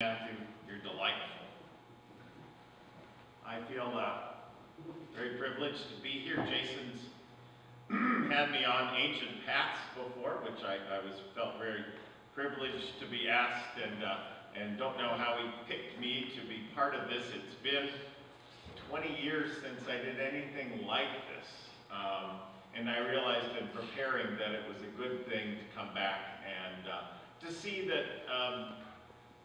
Matthew, you're delightful. I feel uh, very privileged to be here. Jason's had me on Ancient Paths before, which I, I was felt very privileged to be asked, and uh, and don't know how he picked me to be part of this. It's been 20 years since I did anything like this, um, and I realized in preparing that it was a good thing to come back and uh, to see that. Um,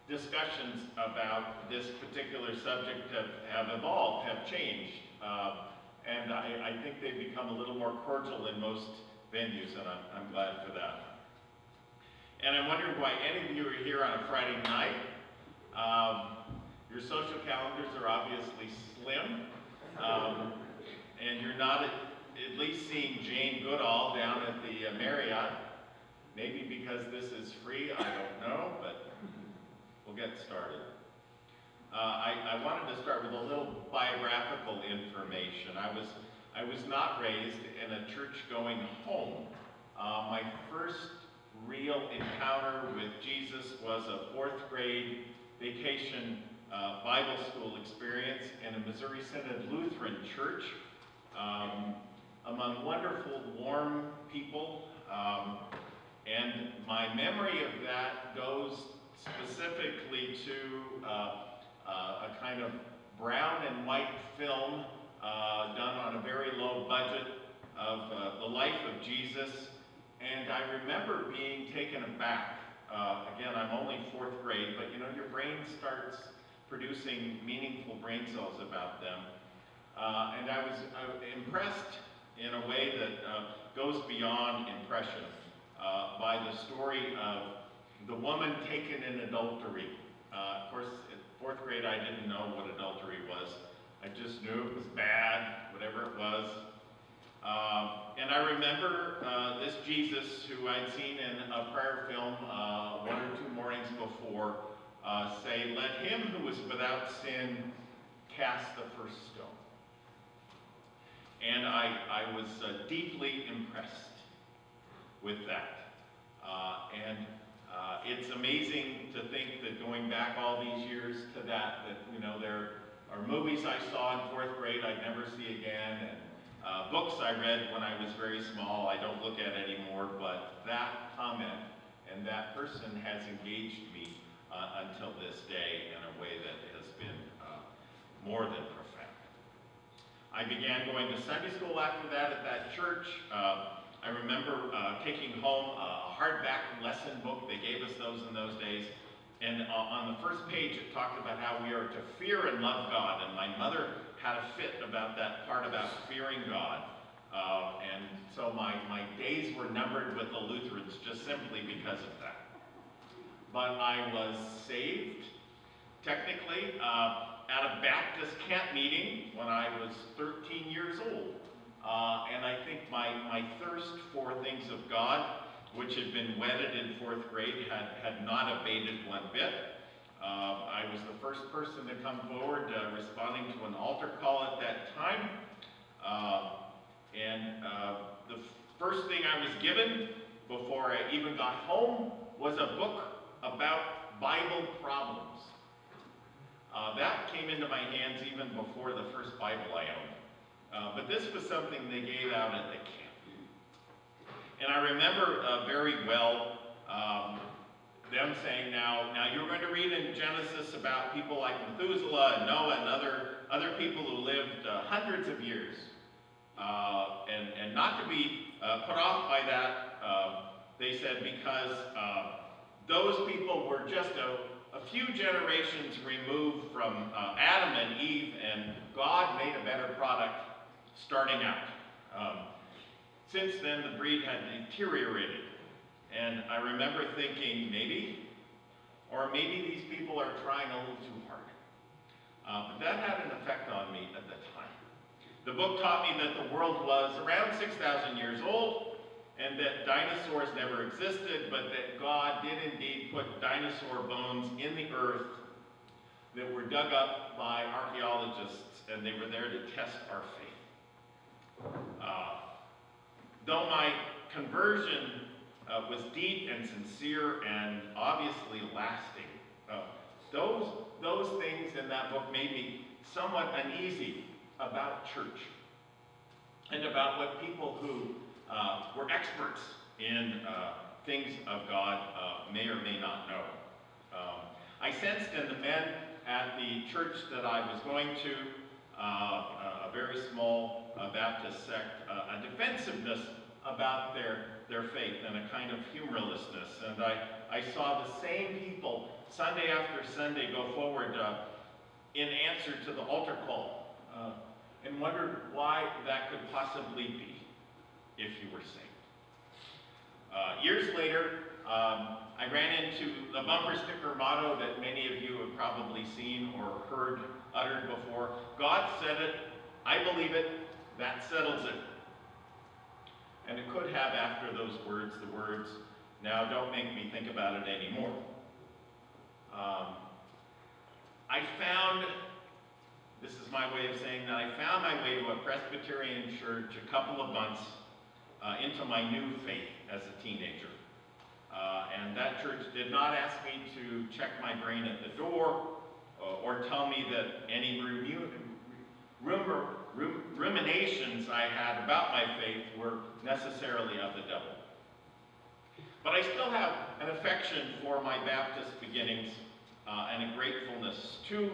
discussions about this particular subject have, have evolved, have changed. Uh, and I, I, think they've become a little more cordial in most venues, and I'm, I'm, glad for that. And I'm wondering why any of you are here on a Friday night. Um, your social calendars are obviously slim, um, and you're not at, at, least seeing Jane Goodall down at the uh, Marriott. Maybe because this is free, I don't know, but we'll get started. Uh, I, I, wanted to start with a little biographical information. I was, I was not raised in a church-going home. Uh, my first real encounter with Jesus was a fourth grade vacation uh, Bible school experience in a Missouri Synod Lutheran church um, among wonderful, warm people. Um, and my memory of that goes specifically to uh, uh, a kind of brown and white film uh, done on a very low budget of uh, the life of Jesus. And I remember being taken aback. Uh, again, I'm only fourth grade, but you know, your brain starts producing meaningful brain cells about them. Uh, and I was impressed in a way that goes beyond impression by the story of the woman taken in adultery. Uh, of course, in fourth grade, I didn't know what adultery was. I just knew it was bad, whatever it was. Um, and I remember uh, this Jesus who I'd seen in a prior film uh, one or two mornings before uh, say, let him who is without sin cast the first stone. And I, I was uh, deeply impressed with that. Uh, and uh, it's amazing to think that going back all these years to that, that, you know, there are movies I saw in fourth grade I'd never see again, and uh, books I read when I was very small I don't look at anymore, but that comment and that person has engaged me uh, until this day in a way that has been uh, more than profound. I began going to Sunday school after that at that church. Uh, I remember uh, taking home a hardback lesson book. They gave us those in those days. And uh, on the first page, it talked about how we are to fear and love God. And my mother had a fit about that part about fearing God. Uh, and so my, my days were numbered with the Lutherans just simply because of that. But I was saved, technically, uh, at a Baptist camp meeting when I was 13 years old. Uh, and I think my, my thirst for things of God, which had been whetted in fourth grade, had, had not abated one bit. Uh, I was the first person to come forward uh, responding to an altar call at that time. Uh, and uh, the first thing I was given before I even got home was a book about Bible problems. Uh, that came into my hands even before the first Bible I owned. Uh, but this was something they gave out at the camp. And I remember uh, very well um, them saying, now, now you're going to read in Genesis about people like Methuselah and Noah and other, other people who lived uh, hundreds of years. Uh, and, and not to be uh, put off by that, um, they said, because those people were just a, a few generations removed from Adam and Eve, and God made a better product starting out. Um, since then, the breed had deteriorated. And I remember thinking, maybe, or maybe these people are trying a little too hard. Uh, but that had an effect on me at the time. The book taught me that the world was around 6,000 years old, and that dinosaurs never existed, but that God did indeed put dinosaur bones in the earth that were dug up by archaeologists, and they were there to test our faith. Uh, though my conversion uh, was deep and sincere and obviously lasting, uh, Those, those things in that book made me somewhat uneasy about church and about what people who uh, were experts in uh, things of God uh, may or may not know. Um, I sensed in the men at the church that I was going to, very small uh, Baptist sect, uh, a defensiveness about their, their faith and a kind of humorlessness. And I, I saw the same people Sunday after Sunday go forward uh, in answer to the altar call uh, and wondered why that could possibly be if you were saved. Uh, years later, um, I ran into the bumper sticker motto that many of you have probably seen or heard uttered before. God said it, I believe it, that settles it. And it could have after those words the words, now don't make me think about it anymore. Um, I found, this is my way of saying that I found my way to a Presbyterian church a couple of months uh, into my new faith as a teenager. Uh, and that church did not ask me to check my brain at the door uh, or tell me that any rumor, rum, ruminations I had about my faith were necessarily of the devil. But I still have an affection for my Baptist beginnings uh, and a gratefulness too.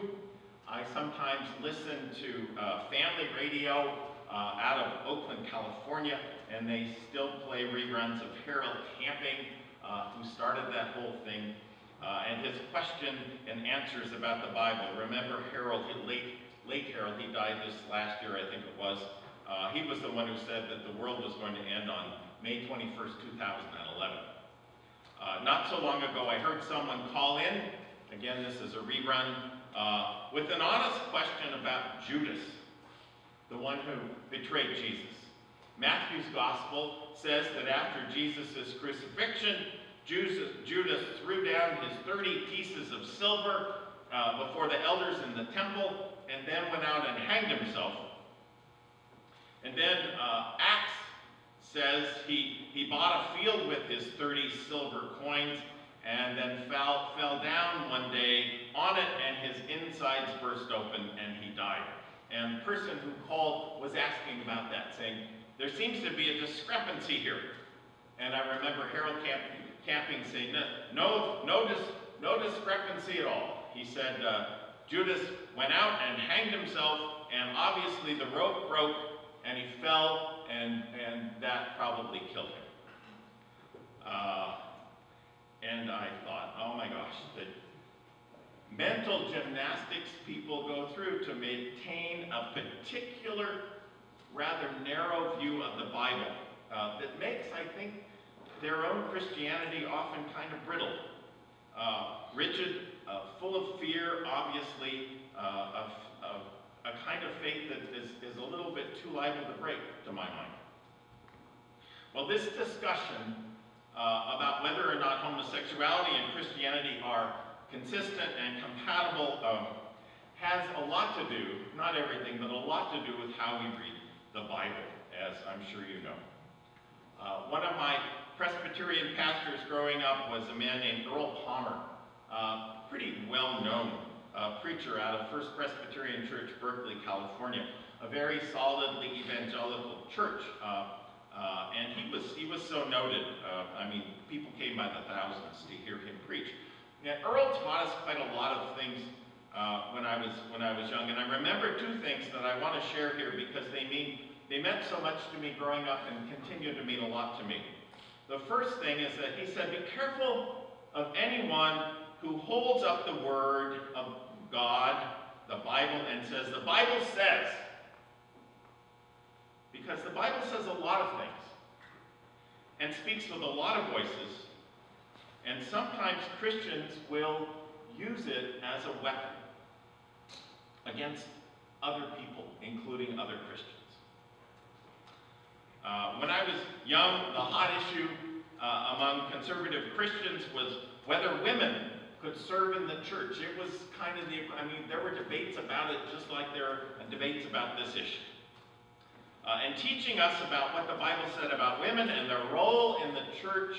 I sometimes listen to uh, family radio uh, out of Oakland, California, and they still play reruns of Harold Camping, uh, who started that whole thing, uh, and his question and answers about the Bible. Remember Harold, late, late Harold, he died this last year, I think it was. Uh, he was the one who said that the world was going to end on May 21st, 2011. Uh, not so long ago, I heard someone call in, again, this is a rerun, uh, with an honest question about Judas the one who betrayed Jesus. Matthew's gospel says that after Jesus' crucifixion, Judas threw down his 30 pieces of silver uh, before the elders in the temple and then went out and hanged himself. And then uh, Acts says he, he bought a field with his 30 silver coins and then fell, fell down one day on it and his insides burst open and he died. And the person who called was asking about that, saying, there seems to be a discrepancy here. And I remember Harold Camp, Camping saying, no, no, dis, no discrepancy at all. He said, uh, Judas went out and hanged himself, and obviously the rope broke, and he fell, and, and that probably killed him. Uh, and I thought, oh my gosh, the mental gymnastics people go through to maintain a particular, rather narrow view of the Bible uh, that makes, I think, their own Christianity often kind of brittle. Uh, rigid, uh, full of fear, obviously, uh, of, of, a kind of faith that is, is a little bit too liable to break, to my mind. Well, this discussion uh, about whether or not homosexuality and Christianity are consistent and compatible um, has a lot to do, not everything, but a lot to do with how we read the Bible, as I'm sure you know. Uh, one of my Presbyterian pastors growing up was a man named Earl Palmer, uh, pretty well-known uh, preacher out of First Presbyterian Church, Berkeley, California, a very solidly evangelical church. Uh, uh, and he was, he was so noted. I mean, people came by the thousands to hear him preach. Now, Earl taught us quite a lot of things when I was when I was young, and I remember two things that I want to share here because they mean they meant so much to me growing up and continue to mean a lot to me. The first thing is that he said, "Be careful of anyone who holds up the word of God, the Bible, and says the Bible says." Because the Bible says a lot of things and speaks with a lot of voices and sometimes Christians will use it as a weapon against other people, including other Christians. Uh, when I was young, the hot issue uh, among conservative Christians was whether women could serve in the church. It was kind of the, I mean, there were debates about it just like there are debates about this issue. Uh, and teaching us about what the Bible said about women and their role in the church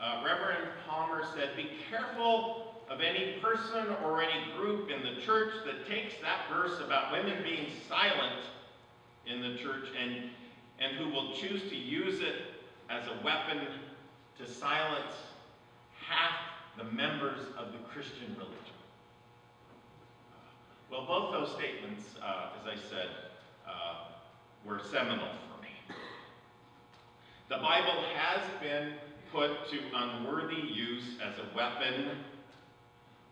uh, Reverend Palmer said, be careful of any person or any group in the church that takes that verse about women being silent in the church and, and who will choose to use it as a weapon to silence half the members of the Christian religion. Well, both those statements, uh, as I said, uh, were seminal for me. The Bible has been put to unworthy use as a weapon,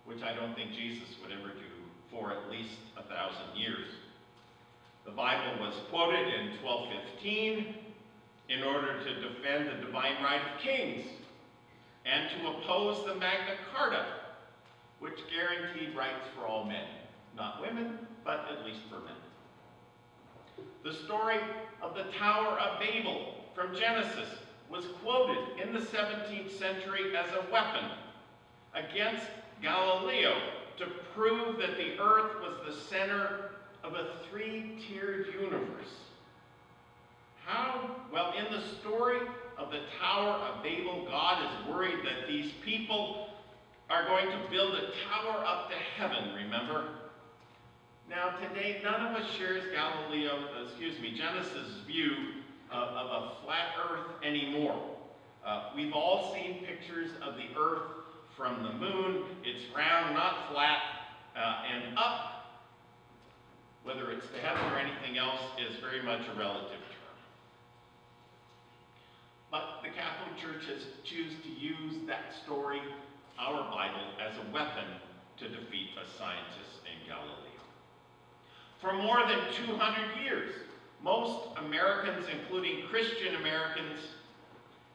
which I don't think Jesus would ever do for at least a thousand years. The Bible was quoted in 1215 in order to defend the divine right of kings and to oppose the Magna Carta, which guaranteed rights for all men, not women, but at least for men. The story of the Tower of Babel from Genesis was quoted in the 17th century as a weapon against Galileo to prove that the earth was the center of a three-tiered universe. How? Well, in the story of the Tower of Babel, God is worried that these people are going to build a tower up to heaven, remember? Now, today, none of us shares Galileo, excuse me, Genesis' view of, of a flat earth anymore. Uh, we've all seen pictures of the earth from the moon. It's round, not flat, uh, and up, whether it's to heaven or anything else, is very much a relative term. But the Catholic Church has chosen to use that story, our Bible, as a weapon to defeat a scientist in Galileo. For more than 200 years, most Americans, including Christian Americans,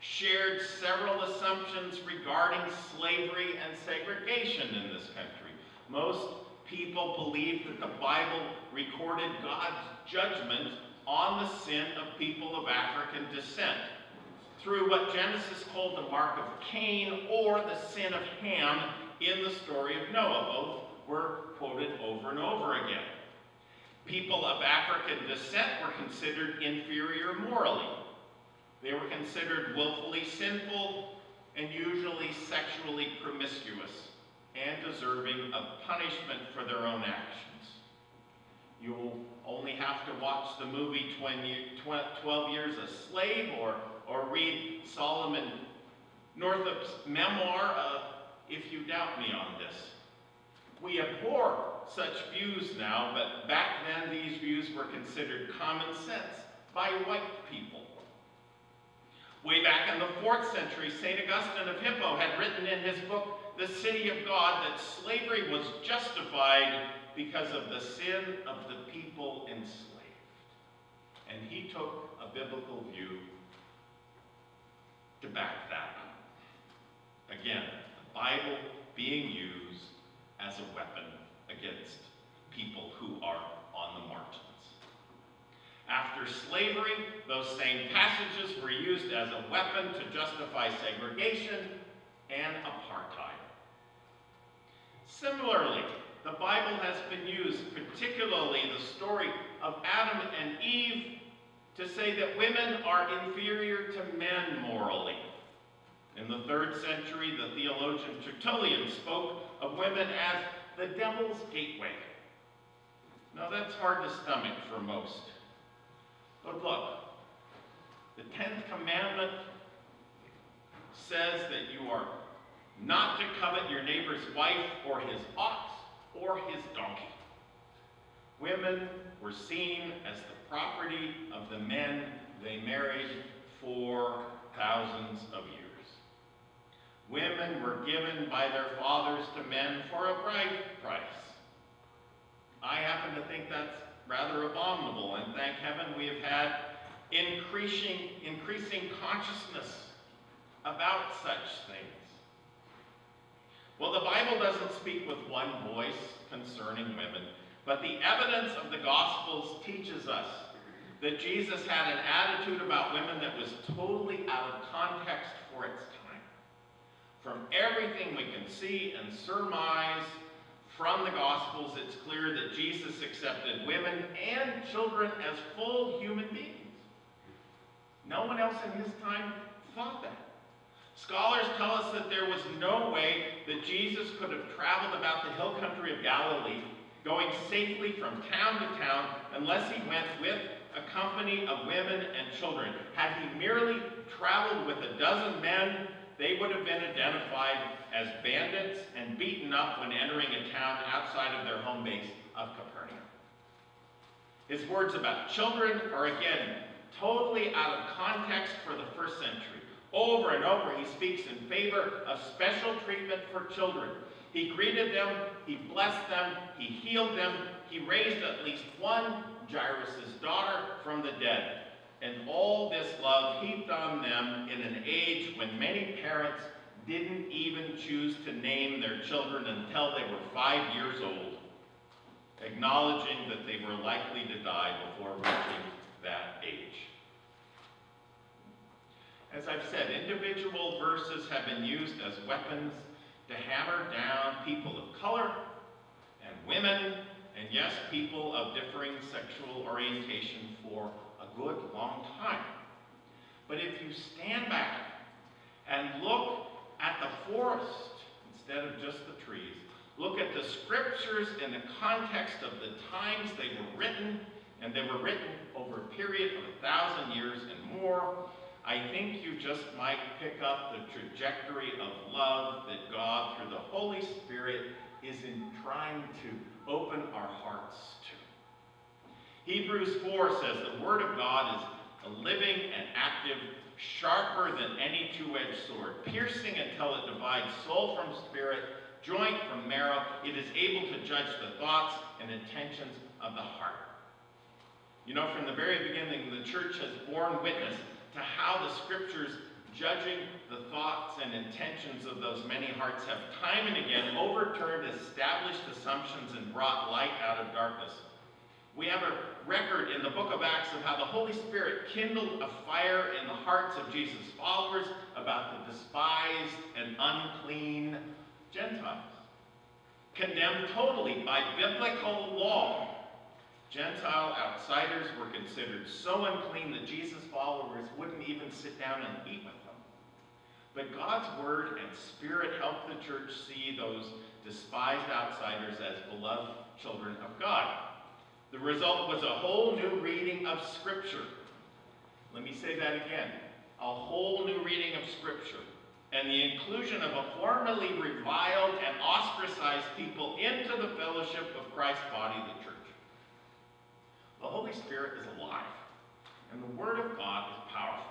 shared several assumptions regarding slavery and segregation in this country. Most people believed that the Bible recorded God's judgment on the sin of people of African descent through what Genesis called the mark of Cain or the sin of Ham in the story of Noah. Both were quoted over and over again. People of African descent were considered inferior morally. They were considered willfully sinful and usually sexually promiscuous and deserving of punishment for their own actions. You'll only have to watch the movie 12 Years a Slave or, or read Solomon Northup's memoir if you doubt me on this. We abhor such views now, but back then these views were considered common sense by white people. Way back in the 4th century, St. Augustine of Hippo had written in his book, The City of God, that slavery was justified because of the sin of the people enslaved. And he took a biblical view to back that up. Again, the Bible being used as a weapon against people who are on the margins. After slavery, those same passages were used as a weapon to justify segregation and apartheid. Similarly, the Bible has been used, particularly the story of Adam and Eve, to say that women are inferior to men morally. In the third century, the theologian Tertullian spoke of women as the devil's gateway. Now that's hard to stomach for most. But look, the 10th commandment says that you are not to covet your neighbor's wife or his ox or his donkey. Women were seen as the property of the men they married for thousands of years. Women were given by their fathers to men for a bride price. I happen to think that's rather abominable, and thank heaven we have had increasing, increasing consciousness about such things. Well, the Bible doesn't speak with one voice concerning women, but the evidence of the Gospels teaches us that Jesus had an attitude about women that was totally out of context for its time. From everything we can see and surmise from the Gospels, it's clear that Jesus accepted women and children as full human beings. No one else in his time thought that. Scholars tell us that there was no way that Jesus could have traveled about the hill country of Galilee, going safely from town to town, unless he went with a company of women and children. Had he merely traveled with a dozen men, they would have been identified as bandits and beaten up when entering a town outside of their home base of Capernaum. His words about children are again totally out of context for the first century. Over and over, he speaks in favor of special treatment for children. He greeted them, he blessed them, he healed them, he raised at least one, Jairus' daughter, from the dead. And all this love heaped on them in an age when many parents didn't even choose to name their children until they were five years old, acknowledging that they were likely to die before reaching that age. As I've said, individual verses have been used as weapons to hammer down people of color and women, and yes, people of differing sexual orientation for a good long time. But if you stand back and look at the forest instead of just the trees, look at the scriptures in the context of the times they were written, and they were written over a period of a thousand years and more, I think you just might pick up the trajectory of love that God, through the Holy Spirit, is in trying to open our hearts to. Hebrews 4 says the Word of God is a living and active, sharper than any two-edged sword, piercing until it divides soul from spirit, joint from marrow. It is able to judge the thoughts and intentions of the heart. You know, from the very beginning, the church has borne witness to how the scriptures, judging the thoughts and intentions of those many hearts, have time and again overturned established assumptions and brought light out of darkness. We have a record in the book of Acts of how the Holy Spirit kindled a fire in the hearts of Jesus' followers about the despised and unclean Gentiles. Condemned totally by biblical law, Gentile outsiders were considered so unclean that Jesus' followers wouldn't even sit down and eat with them. But God's word and spirit helped the church see those despised outsiders as beloved children of God. The result was a whole new reading of Scripture. Let me say that again. A whole new reading of Scripture. And the inclusion of a formerly reviled and ostracized people into the fellowship of Christ's body, the church. The Holy Spirit is alive, and the Word of God is powerful.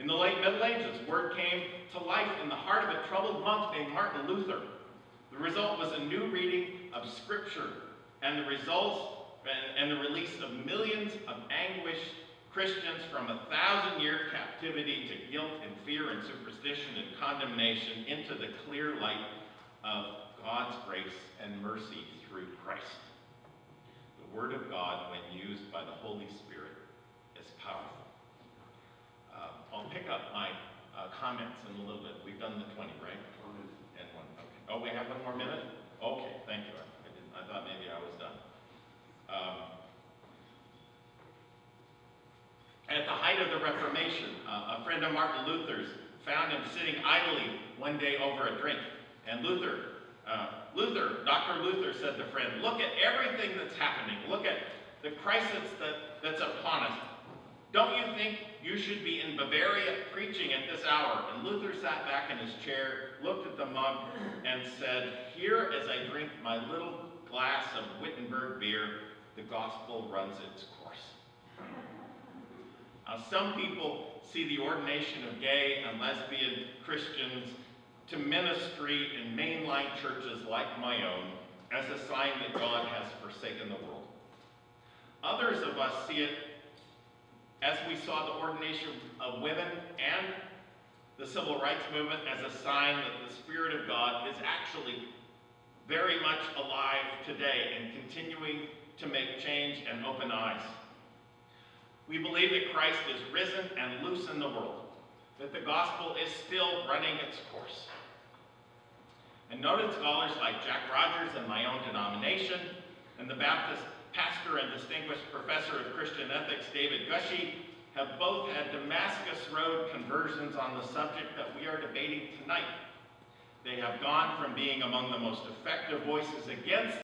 In the late Middle Ages, Word came to life in the heart of a troubled monk named Martin Luther. The result was a new reading of Scripture, and the results and, and the release of millions of anguished Christians from a thousand-year captivity to guilt and fear and superstition and condemnation into the clear light of God's grace and mercy through Christ. Word of God, when used by the Holy Spirit, is powerful. Uh, I'll pick up my uh, comments in a little bit. We've done the 20, right? And one. Okay. Oh, we have one more minute? Okay, thank you. I, didn't, I thought maybe I was done. Um, at the height of the Reformation, uh, a friend of Martin Luther's found him sitting idly one day over a drink. And Luther uh, Luther, Dr. Luther said to friend, look at everything that's happening. Look at the crisis that, that's upon us. Don't you think you should be in Bavaria preaching at this hour? And Luther sat back in his chair, looked at the mug, and said, Here as I drink my little glass of Wittenberg beer, the gospel runs its course. Now, some people see the ordination of gay and lesbian Christians to ministry in mainline churches like my own as a sign that God has forsaken the world. Others of us see it as we saw the ordination of women and the civil rights movement as a sign that the Spirit of God is actually very much alive today and continuing to make change and open eyes. We believe that Christ is risen and loose in the world, that the gospel is still running its course. And noted scholars like Jack Rogers and my own denomination, and the Baptist pastor and distinguished professor of Christian ethics, David Gushee, have both had Damascus Road conversions on the subject that we are debating tonight. They have gone from being among the most effective voices against